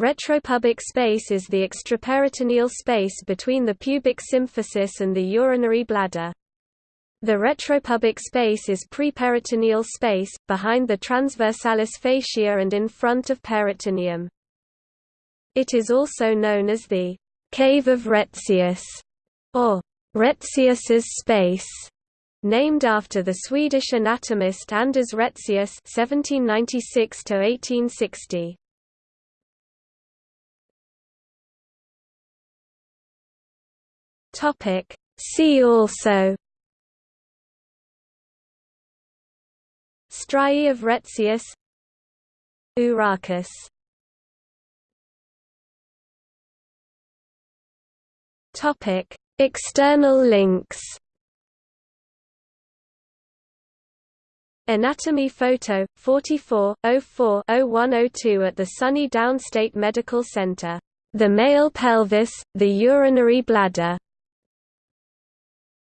Retropubic space is the extraperitoneal space between the pubic symphysis and the urinary bladder. The retropubic space is preperitoneal space, behind the transversalis fascia and in front of peritoneum. It is also known as the «cave of Retzius» or «Retzius's space», named after the Swedish anatomist Anders Retzius (1796–1860). Topic. See also. Striae of Retzius. Urachus Topic. External links. Anatomy photo 44 04 0102 at the SUNY Downstate Medical Center. The male pelvis, the urinary bladder,